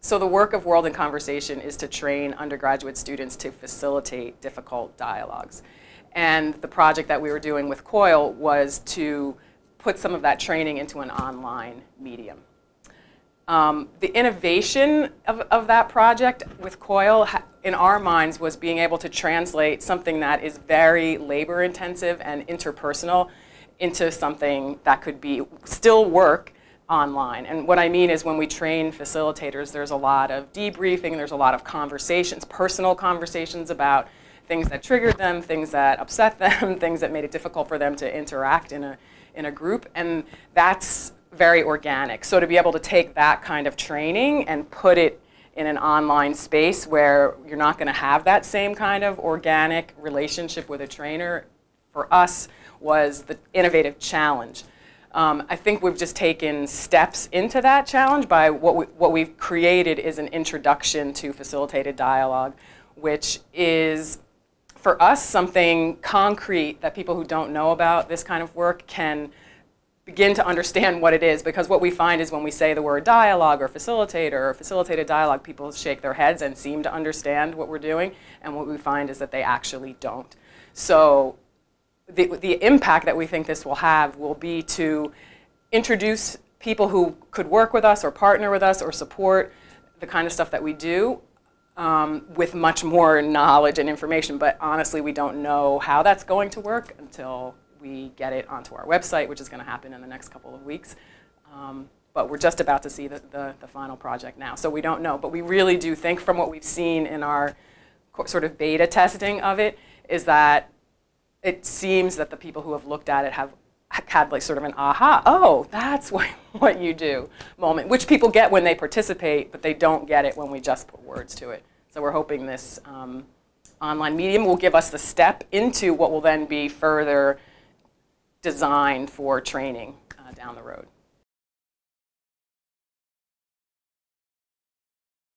so the work of World in Conversation is to train undergraduate students to facilitate difficult dialogues. And the project that we were doing with COIL was to put some of that training into an online medium. Um, the innovation of, of that project with COIL, in our minds, was being able to translate something that is very labor intensive and interpersonal into something that could be still work online. And what I mean is when we train facilitators, there's a lot of debriefing, there's a lot of conversations, personal conversations about things that triggered them, things that upset them, things that made it difficult for them to interact in a, in a group. And that's very organic. So to be able to take that kind of training and put it in an online space where you're not going to have that same kind of organic relationship with a trainer, for us, was the innovative challenge. Um, I think we've just taken steps into that challenge by what, we, what we've created is an introduction to facilitated dialogue, which is, for us, something concrete that people who don't know about this kind of work can begin to understand what it is because what we find is when we say the word dialogue or facilitator or facilitated dialogue, people shake their heads and seem to understand what we're doing, and what we find is that they actually don't. So the, the impact that we think this will have will be to introduce people who could work with us or partner with us or support the kind of stuff that we do um, with much more knowledge and information. But honestly, we don't know how that's going to work until we get it onto our website, which is going to happen in the next couple of weeks. Um, but we're just about to see the, the, the, final project now, so we don't know. But we really do think from what we've seen in our sort of beta testing of it is that it seems that the people who have looked at it have had like sort of an aha, oh, that's what, what you do moment, which people get when they participate, but they don't get it when we just put words to it. So we're hoping this um, online medium will give us the step into what will then be further designed for training uh, down the road.